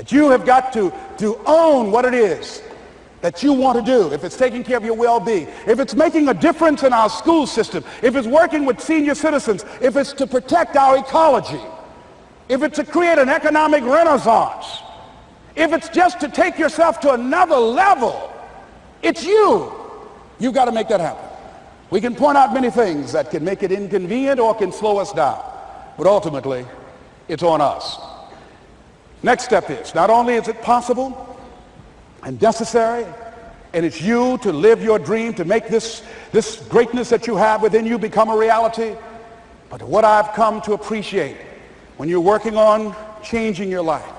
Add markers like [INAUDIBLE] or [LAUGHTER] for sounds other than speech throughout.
That you have got to, to own what it is that you want to do, if it's taking care of your well-being, if it's making a difference in our school system, if it's working with senior citizens, if it's to protect our ecology, if it's to create an economic renaissance, if it's just to take yourself to another level, it's you. You've got to make that happen. We can point out many things that can make it inconvenient or can slow us down, but ultimately, it's on us. Next step is, not only is it possible, and necessary. And it's you to live your dream, to make this, this greatness that you have within you become a reality. But what I've come to appreciate when you're working on changing your life,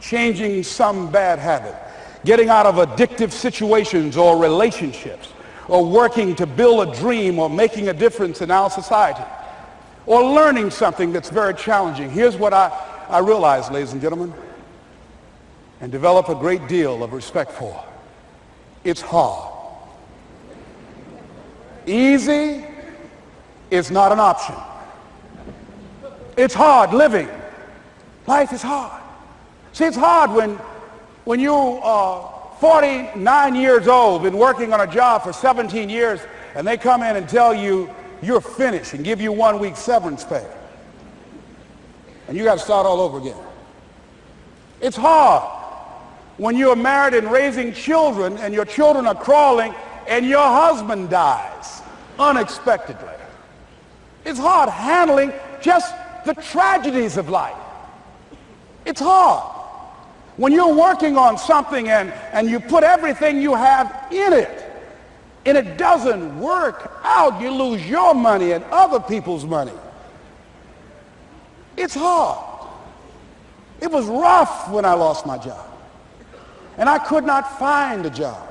changing some bad habit, getting out of addictive situations or relationships, or working to build a dream or making a difference in our society, or learning something that's very challenging. Here's what I, I realize, ladies and gentlemen and develop a great deal of respect for. It's hard. Easy is not an option. It's hard living. Life is hard. See, it's hard when, when you are 49 years old, been working on a job for 17 years, and they come in and tell you you're finished and give you one week severance pay. And you got to start all over again. It's hard when you're married and raising children and your children are crawling and your husband dies unexpectedly. It's hard handling just the tragedies of life. It's hard. When you're working on something and, and you put everything you have in it and it doesn't work out, you lose your money and other people's money. It's hard. It was rough when I lost my job and I could not find a job.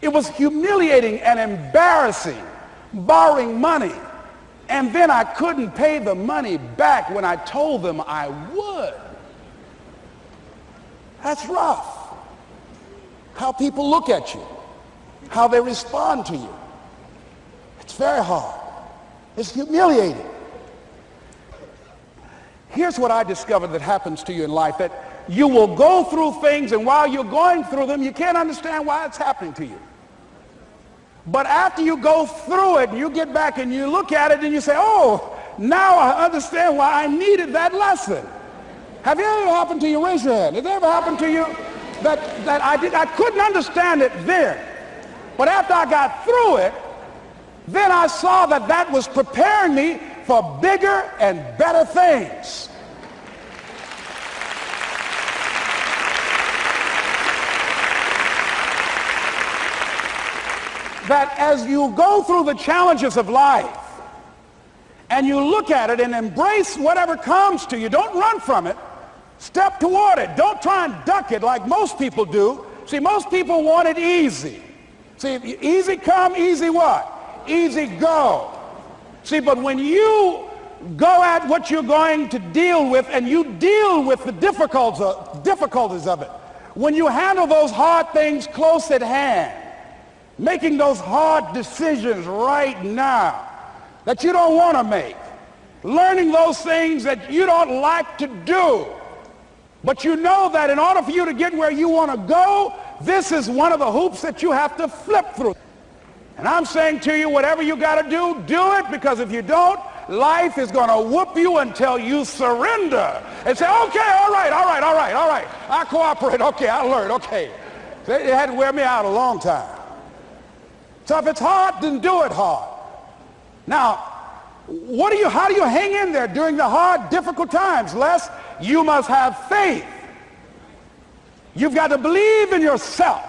It was humiliating and embarrassing, borrowing money, and then I couldn't pay the money back when I told them I would. That's rough. How people look at you, how they respond to you. It's very hard. It's humiliating. Here's what I discovered that happens to you in life that you will go through things, and while you're going through them, you can't understand why it's happening to you. But after you go through it, you get back and you look at it and you say, oh, now I understand why I needed that lesson. Have you ever happened to you? Raise your hand. Has it ever happened to you that, that I, did, I couldn't understand it then? But after I got through it, then I saw that that was preparing me for bigger and better things. that as you go through the challenges of life and you look at it and embrace whatever comes to you, don't run from it. Step toward it. Don't try and duck it like most people do. See, most people want it easy. See, easy come, easy what? Easy go. See, but when you go at what you're going to deal with and you deal with the difficulties of it, when you handle those hard things close at hand, making those hard decisions right now that you don't want to make, learning those things that you don't like to do. But you know that in order for you to get where you want to go, this is one of the hoops that you have to flip through. And I'm saying to you, whatever you got to do, do it because if you don't, life is going to whoop you until you surrender and say, okay, all right, all right, all right, all right. I cooperate. Okay, I learned. Okay. It had to wear me out a long time. So if it's hard, then do it hard. Now, what do you, how do you hang in there during the hard, difficult times? Les, you must have faith. You've got to believe in yourself.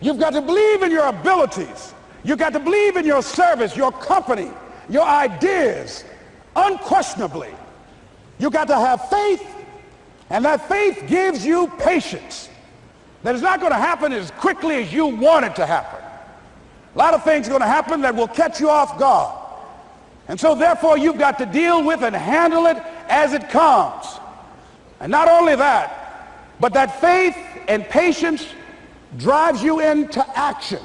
You've got to believe in your abilities. You've got to believe in your service, your company, your ideas, unquestionably. You've got to have faith, and that faith gives you patience. That it's not going to happen as quickly as you want it to happen. A lot of things are going to happen that will catch you off guard. And so therefore you've got to deal with and handle it as it comes. And not only that, but that faith and patience drives you into action.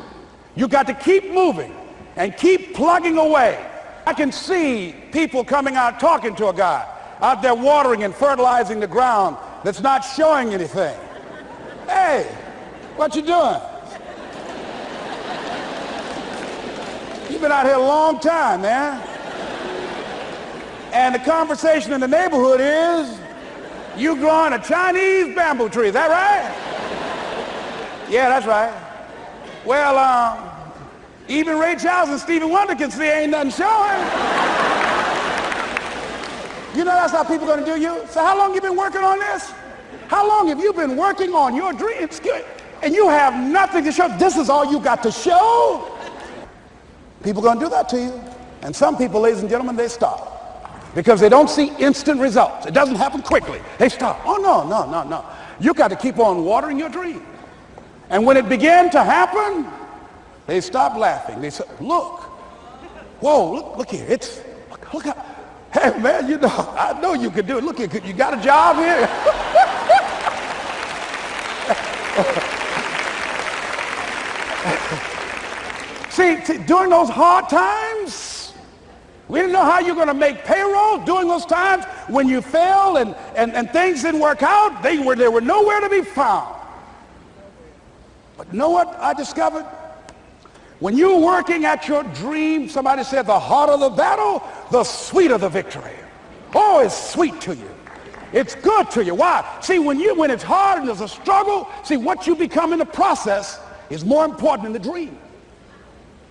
You've got to keep moving and keep plugging away. I can see people coming out talking to a guy out there watering and fertilizing the ground that's not showing anything. Hey, what you doing? You've been out here a long time, man. And the conversation in the neighborhood is, you growing a Chinese bamboo tree, is that right? Yeah, that's right. Well, um, even Ray Charles and Stevie Wonder can see ain't nothing showing. You know that's how people to do you? So how long you been working on this? How long have you been working on your dreams? And you have nothing to show. This is all you got to show. People to do that to you. And some people, ladies and gentlemen, they stop because they don't see instant results. It doesn't happen quickly. They stop. Oh, no, no, no, no. You got to keep on watering your dream. And when it began to happen, they stopped laughing. They said, look, whoa, look, look here. It's, look, look how, [LAUGHS] hey, man, you know, I know you can do it. Look here, you got a job here? [LAUGHS] see, see, during those hard times, we didn't know how you're going to make payroll during those times when you failed and, and, and things didn't work out. They were, they were nowhere to be found. You know what I discovered? When you're working at your dream, somebody said the harder the battle, the sweeter the victory. Oh, it's sweet to you. It's good to you. Why? See, when you when it's hard and there's a struggle, see what you become in the process is more important than the dream.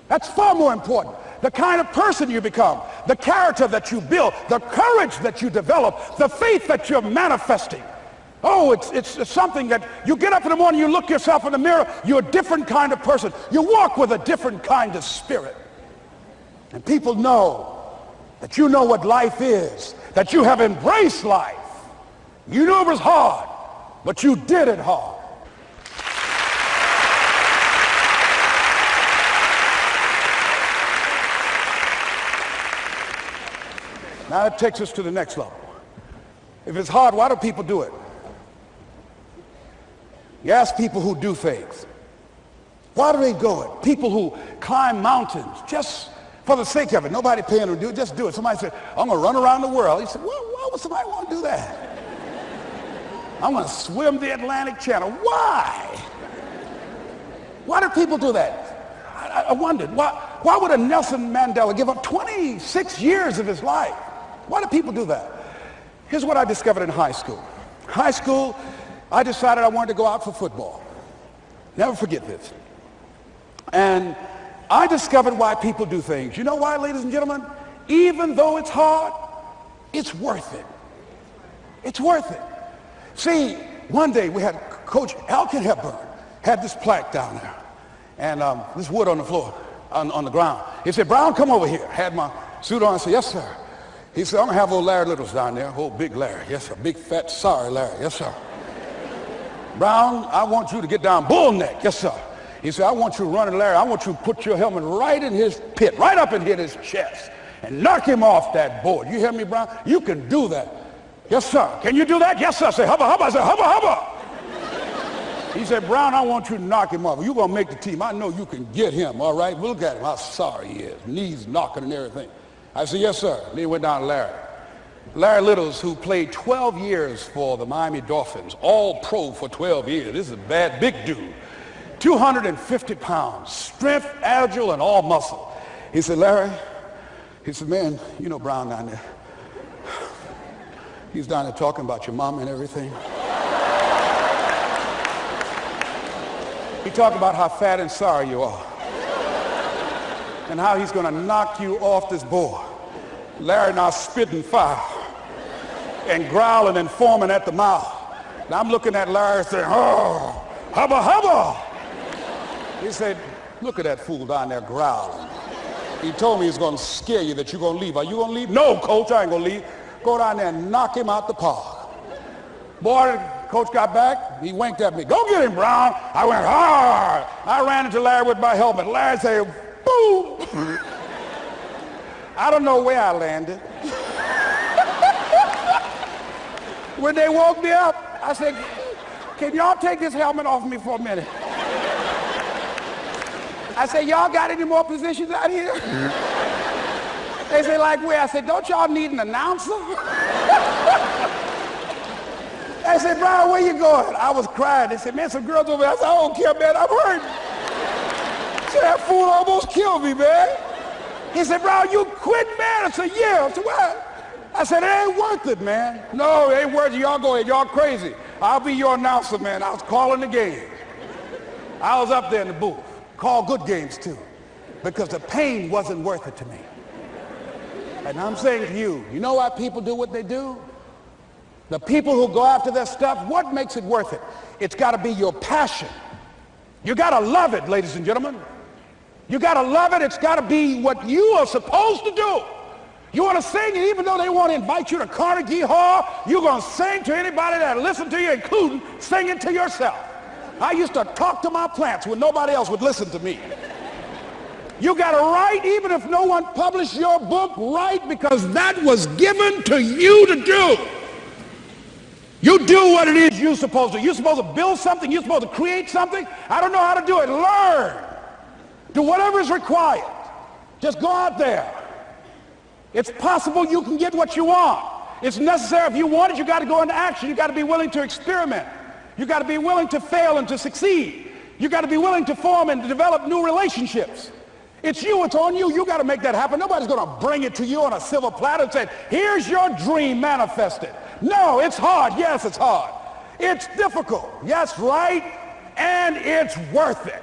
That's far more important. The kind of person you become, the character that you build, the courage that you develop, the faith that you're manifesting. Oh, it's, it's, something that you get up in the morning, you look yourself in the mirror, you're a different kind of person. You walk with a different kind of spirit. And people know that you know what life is, that you have embraced life. You knew it was hard, but you did it hard. Now that takes us to the next level. If it's hard, why do people do it? You ask people who do things. Why do they go it? People who climb mountains just for the sake of it. Nobody paying them to do it. Just do it. Somebody said, I'm going to run around the world. He said, well, why would somebody want to do that? [LAUGHS] I'm going to swim the Atlantic Channel. Why? Why do people do that? I, I wondered, why, why would a Nelson Mandela give up 26 years of his life? Why do people do that? Here's what I discovered in high school. High school, I decided I wanted to go out for football. Never forget this. And I discovered why people do things. You know why, ladies and gentlemen? Even though it's hard, it's worth it. It's worth it. See, one day we had Coach Elkin Hepburn had this plaque down there and um, this wood on the floor, on, on the ground. He said, Brown, come over here. Had my suit on. I said, yes, sir. He said, I'm going to have old Larry Littles down there, old big Larry. Yes, sir. Big, fat, sorry Larry. Yes, sir. Brown, I want you to get down bull neck. Yes, sir. He said, I want you running Larry. I want you to put your helmet right in his pit, right up in his chest, and knock him off that board. You hear me, Brown? You can do that. Yes, sir. Can you do that? Yes, sir. Say, hubba, hubba. I say, hubba, hubba. He said, Brown, I want you to knock him off. You're going to make the team. I know you can get him, all right? Look at him, how sorry he is. Knees knocking and everything. I said, yes, sir. Then he went down to Larry. Larry Littles, who played 12 years for the Miami Dolphins, all pro for 12 years. This is a bad, big dude. 250 pounds, strength, agile, and all muscle. He said, Larry, he said, man, you know Brown down there. He's down there talking about your mom and everything. He talked about how fat and sorry you are and how he's going to knock you off this board. Larry now spitting fire and growling and foaming at the mouth. Now I'm looking at Larry saying, oh, hubba hubba. He said, look at that fool down there growling. He told me he's going to scare you that you're going to leave. Are you going to leave? No, coach, I ain't going to leave. Go down there and knock him out the park. Boy, coach got back. He winked at me. Go get him, Brown. I went hard. I ran into Larry with my helmet. Larry said, boom. [LAUGHS] I don't know where I landed. when they woke me up, I said, can y'all take this helmet off me for a minute? I said, y'all got any more positions out here? they said, like where? I said, don't y'all need an announcer? I said, Brian, where you going? I was crying. They said, man, some girls over there. I said, I don't care, man. I'm hurt. that fool almost killed me, man. He said, Brian, you quit, man? I said, yeah. I said, what? I said, it ain't worth it, man. No, it ain't worth it. Y'all go ahead. Y'all crazy. I'll be your announcer, man. I was calling the game. I was up there in the booth. Call good games, too. Because the pain wasn't worth it to me. And I'm saying to you, you know why people do what they do? The people who go after their stuff, what makes it worth it? It's got to be your passion. You got to love it, ladies and gentlemen. You got to love it. It's got to be what you are supposed to do. You want to sing, and even though they want to invite you to Carnegie Hall, you're going to sing to anybody that listen to you, including singing to yourself. I used to talk to my plants when nobody else would listen to me. You got to write even if no one published your book, write because that was given to you to do. You do what it is you're supposed to. You're supposed to build something. You're supposed to create something. I don't know how to do it. Learn. Do whatever is required. Just go out there. It's possible you can get what you want. It's necessary if you want it, you got to go into action. You got to be willing to experiment. You got to be willing to fail and to succeed. You got to be willing to form and to develop new relationships. It's you, it's on you. You got to make that happen. Nobody's going to bring it to you on a silver platter and say, here's your dream manifested. No, it's hard. Yes, it's hard. It's difficult. Yes, right. And it's worth it.